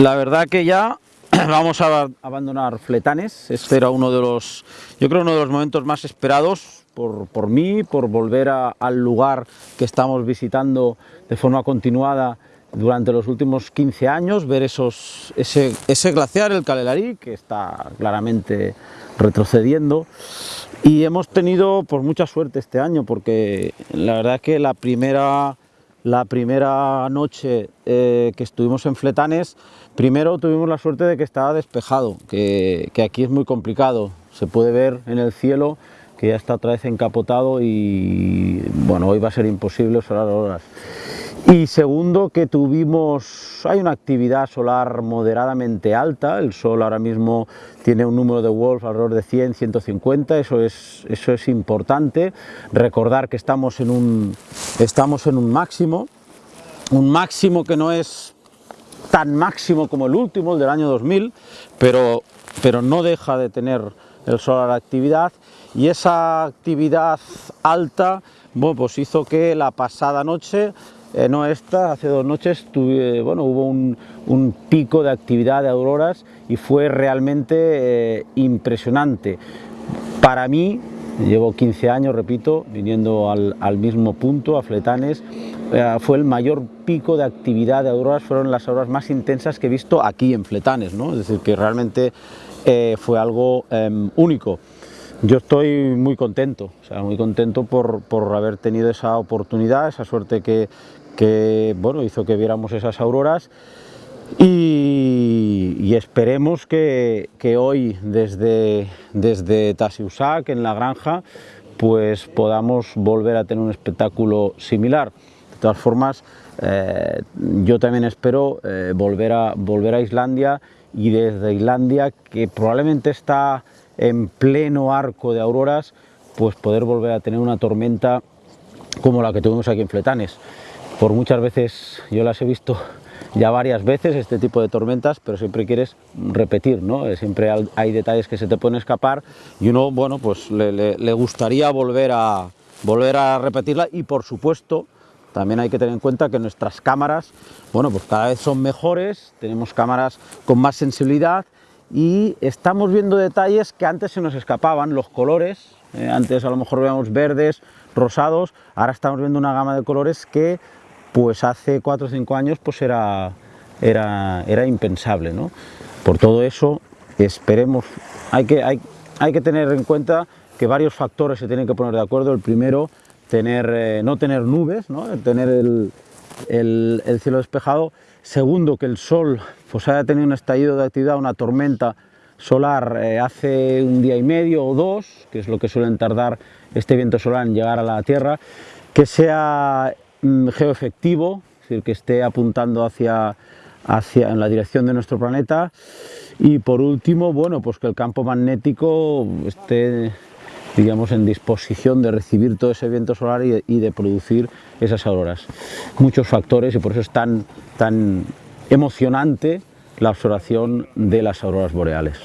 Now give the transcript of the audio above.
La verdad que ya vamos a abandonar Fletanes, este era uno de los, yo creo uno de los momentos más esperados por, por mí, por volver al lugar que estamos visitando de forma continuada durante los últimos 15 años, ver esos, ese, ese glaciar, el Calelarí, que está claramente retrocediendo. Y hemos tenido pues, mucha suerte este año, porque la verdad que la primera, la primera noche eh, que estuvimos en Fletanes, primero tuvimos la suerte de que estaba despejado, que, que aquí es muy complicado, se puede ver en el cielo que ya está otra vez encapotado y bueno, hoy va a ser imposible observar horas. Y segundo, que tuvimos, hay una actividad solar moderadamente alta, el sol ahora mismo tiene un número de Wolf alrededor de 100, 150, eso es, eso es importante. Recordar que estamos en un, estamos en un máximo, un máximo que no es tan máximo como el último, el del año 2000, pero, pero no deja de tener el sol a la actividad. Y esa actividad alta bueno, pues hizo que la pasada noche, eh, no esta, hace dos noches, tuve- bueno, hubo un, un pico de actividad de auroras y fue realmente eh, impresionante. Para mí, llevo 15 años, repito, viniendo al, al mismo punto, a Fletanes, eh, fue el mayor pico de actividad de auroras, fueron las auroras más intensas que he visto aquí en Fletanes, ¿no? es decir, que realmente fue algo em, único. Yo estoy muy contento, muy contento por, por haber tenido esa oportunidad, esa suerte que, que, bueno, hizo que viéramos esas auroras y, y esperemos que, que hoy desde, desde Tasiusac, en la granja, pues podamos volver a tener un espectáculo similar. De todas formas, eh, yo también espero eh, volver, a, volver a Islandia y desde Islandia, que probablemente está en pleno arco de auroras, pues poder volver a tener una tormenta como la que tuvimos aquí en Fletanes. Por muchas veces yo las he visto ya varias veces este tipo de tormentas, pero siempre quieres repetir, ¿no? Eh, Siempre hay detalles que se te pueden escapar y uno, bueno, pues le gustaría volver a, volver a repetirla y por supuesto también hay que tener en cuenta que nuestras cámaras, bueno, pues cada vez son mejores, tenemos cámaras con más sensibilidad y estamos viendo detalles que antes se nos escapaban, los colores, eh, antes a lo mejor veíamos verdes, rosados, ahora estamos viendo una gama de colores que pues hace 4 o 5 años pues era, era, era impensable. ¿no? Por todo eso, esperemos, hay que, hay, hay que tener en cuenta que varios factores se tienen que poner de acuerdo. El primero, tener, eh, no tener nubes, ¿no? tener el, el- el cielo despejado. Segundo, que el sol pues, haya tenido un estallido de actividad, una tormenta solar eh, hace un día y medio o dos, que es lo que suelen tardar este viento solar en llegar a la Tierra, que sea mm, geoefectivo, es decir, que esté apuntando hacia, hacia en la dirección de nuestro planeta. Y por último, bueno, pues que el campo magnético esté digamos en disposición de recibir todo ese viento solar y de, producir esas auroras. Muchos factores y por eso es tan, tan emocionante la observación de las auroras boreales.